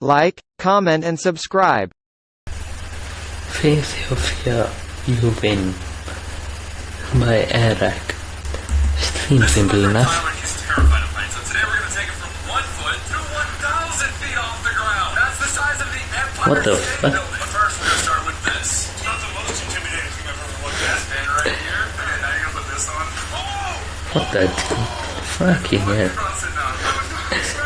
Like, comment and subscribe. Face your fear, you win. By Eric. Seems simple enough. What the fuck? what the fucking hell?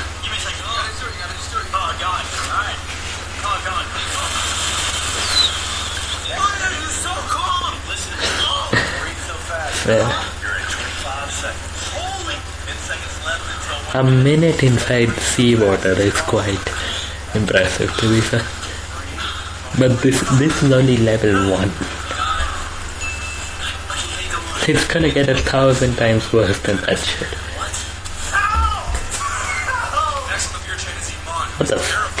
fair. A minute inside sea water is quite impressive to be fair. But this this is only level one. It's gonna get a thousand times worse than that shit. What the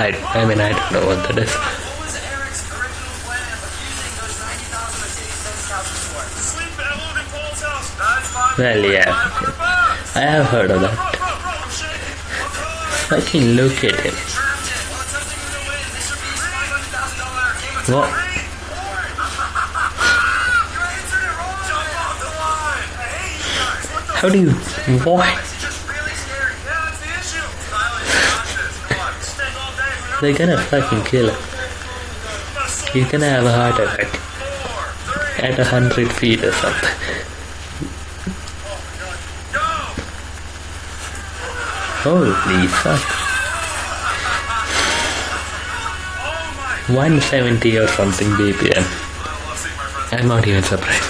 I, I mean, I don't know what that is. Well, yeah. I have heard of that. Fucking look at him. What? How do you... What? They're gonna fucking kill her. You're gonna have a heart attack. At a hundred feet or something. Holy fuck. 170 or something BPM. I'm not even surprised.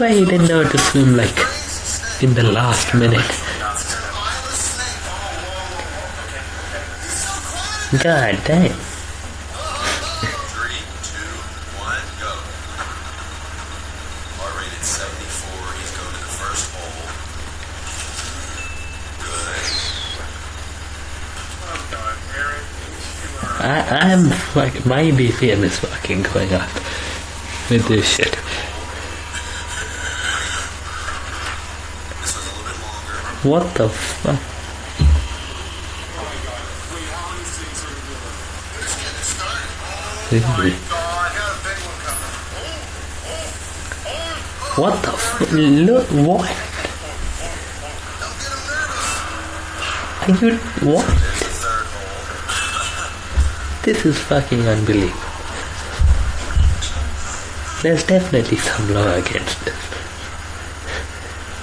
why he didn't know to swim like in the last minute. God damn. I, I'm like, my BPM is fucking going up with this shit. What the fuck? What the f- look what? Are you what? This is fucking unbelievable. There's definitely some law against this.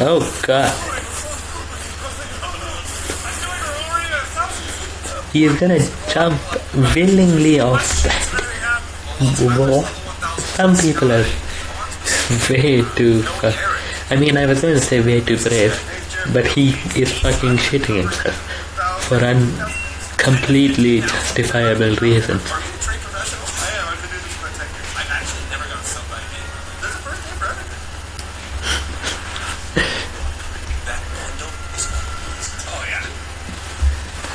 Oh god. He's gonna jump willingly off that wall. Some people are way too. I mean, I was gonna say way too brave, but he is fucking shitting himself for un completely justifiable reasons.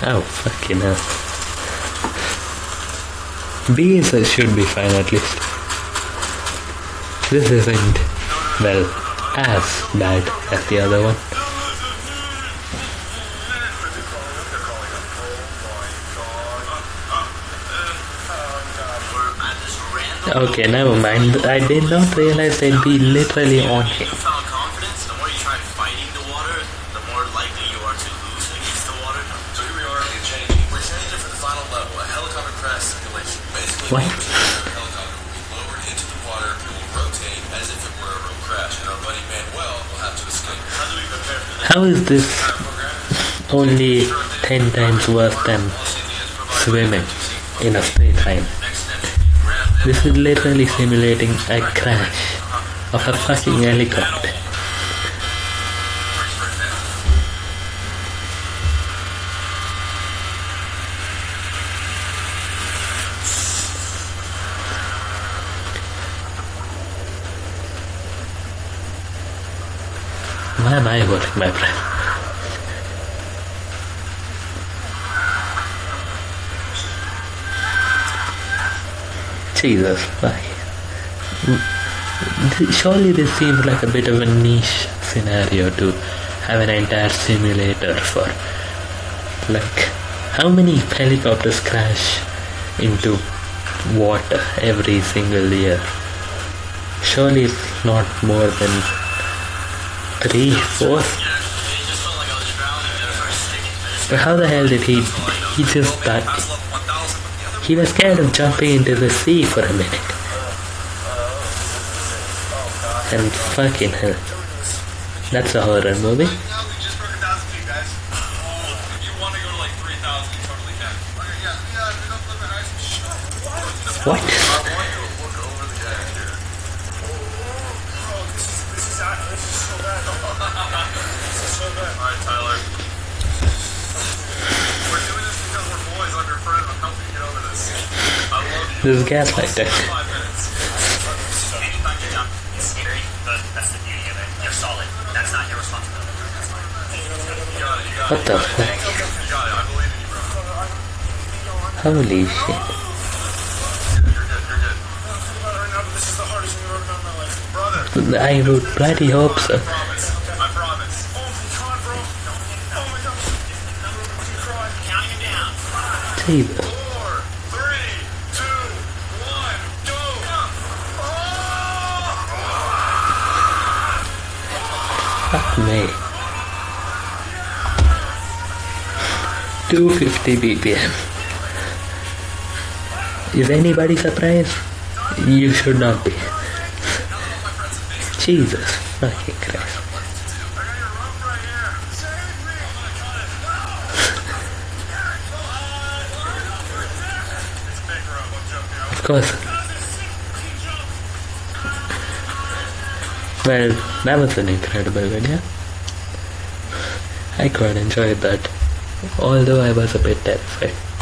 Oh, fucking hell. now. is, should be fine at least. This isn't, well, as bad as the other one. Okay, never mind. I did not realize they'd be literally on him. How is this only 10 times worse than swimming in a straight line? This is literally simulating a crash of a fucking helicopter. Man, I work, my friend. Jesus, like, surely this seems like a bit of a niche scenario to have an entire simulator for. Like, how many helicopters crash into water every single year? Surely it's not more than three, four. But how the hell did he? He just that he was scared of jumping into the sea for a minute. And fucking hell, that's a horror movie. Now we just broke a thousand guys. If you want to go to like 3,000, you totally can. Okay, yeah, yeah, we don't live in ice. Shut What? I want you to look over the edge here. Oh, this is, this is, so bad. this is so bad. Alright, Tyler. We're doing this because we're boys. Your friend. I'm helping you get over this. I love you. This is gaslighting. Five minutes. Anytime you jump, it's scary, Jesus. Four, three, two, one, go. Fuck me. 250 BPM. Is anybody surprised? You should not be. Jesus fucking Christ. I got your rope right here. Save me. It's a big rope. I'm joking. Of course. Well, that was an incredible video. I quite enjoyed that. Although I was a bit terrified.